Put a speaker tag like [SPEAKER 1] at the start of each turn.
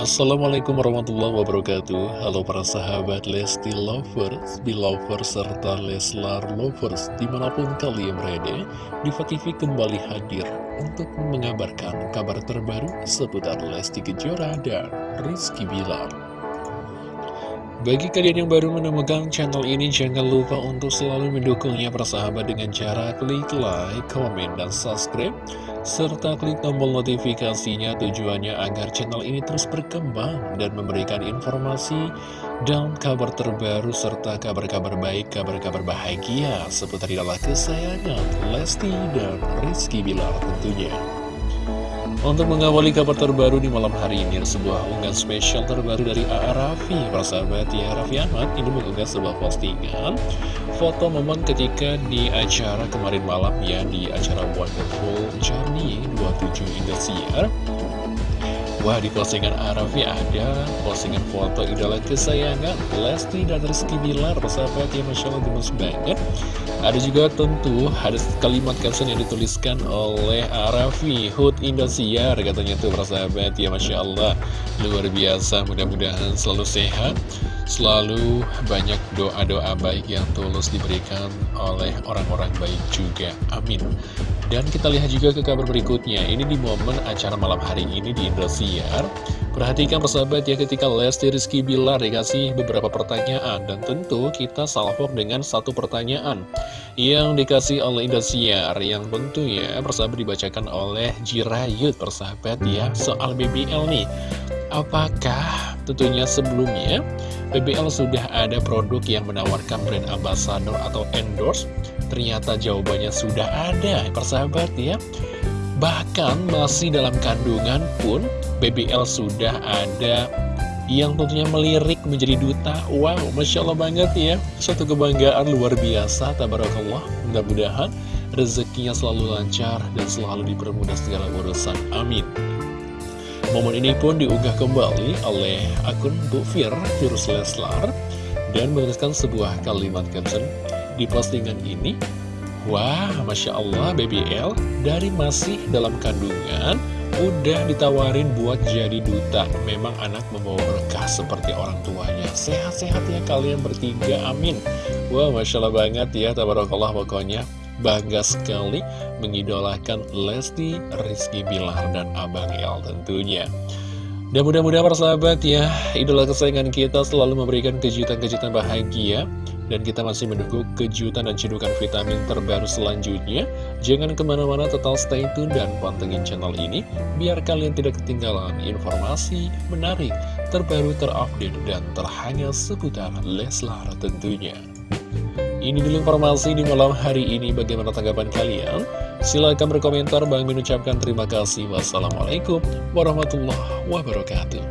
[SPEAKER 1] Assalamualaikum warahmatullahi wabarakatuh. Halo para sahabat Lesti Lovers, Belovers, serta Leslar Lovers Di mana pun kalian berada, Diva TV kembali hadir untuk mengabarkan kabar terbaru seputar Lesti Kejora dan Rizky Bilar bagi kalian yang baru menemukan channel ini, jangan lupa untuk selalu mendukungnya persahabat dengan cara klik like, komen, dan subscribe serta klik tombol notifikasinya tujuannya agar channel ini terus berkembang dan memberikan informasi dan kabar terbaru serta kabar-kabar baik, kabar-kabar bahagia seputar idola kesayangan Lesti dan Rizky Bilar tentunya. Untuk mengawali kabar terbaru di malam hari ini sebuah unggahan spesial terbaru dari A.A. Raffi Persahabat ya Raffi Ahmad ini mengunggah sebuah postingan Foto momen ketika di acara kemarin malam ya Di acara Wonderful Journey 27 Indosiar Wah di postingan Arafi ada postingan foto idola kesayangan Lesti dan Rizky Bilar Persahabat ya Masya Allah gemes banget. Ada juga tentu ada kalimat caption yang dituliskan oleh Arafi Hood Indosiar katanya tuh persahabat ya Masya Allah. Luar biasa mudah-mudahan selalu sehat Selalu banyak doa-doa baik yang tulus diberikan oleh orang-orang baik juga. Amin. Dan kita lihat juga ke kabar berikutnya. Ini di momen acara malam hari ini di Indosiar. Perhatikan persahabat ya ketika Lesti Rizky Bilar dikasih beberapa pertanyaan. Dan tentu kita salvok dengan satu pertanyaan Yang dikasih oleh Indosiar. Yang tentu ya persahabat dibacakan oleh Jirayut persahabat ya Soal BBL nih. Apakah tentunya sebelumnya BBL sudah ada produk yang menawarkan brand ambassador atau endorse Ternyata jawabannya sudah ada, persahabat ya. Bahkan masih dalam kandungan pun BBL sudah ada yang tentunya melirik menjadi duta. Wow, Masya Allah banget ya. Satu kebanggaan luar biasa, tabarakallah. Mudah-mudahan rezekinya selalu lancar dan selalu dipermudah segala urusan. Amin. Momen ini pun diunggah kembali oleh akun Bu Fir, Virus Leslar, dan menuliskan sebuah kalimat caption di postingan ini. Wah, Masya Allah BBL dari masih dalam kandungan Udah ditawarin buat jadi duta. Memang anak membawa berkah seperti orang tuanya. Sehat-sehat ya kalian bertiga, amin. Wah, Masya Allah banget ya Tabarakallah pokoknya Bangga sekali mengidolakan Lesti, Rizky Bilar, dan Abang El tentunya dan mudah-mudahan persahabat ya, idola kesayangan kita selalu memberikan kejutan-kejutan bahagia dan kita masih menunggu kejutan dan cedukan vitamin terbaru selanjutnya. Jangan ke mana-mana total stay tune dan pantengin channel ini, biar kalian tidak ketinggalan informasi menarik, terbaru, terupdate, dan terhangat seputar Leslar tentunya. Ini dulu informasi di malam hari ini, bagaimana tanggapan kalian? Silahkan berkomentar, Bang mengucapkan terima kasih. Wassalamualaikum warahmatullahi wabarakatuh.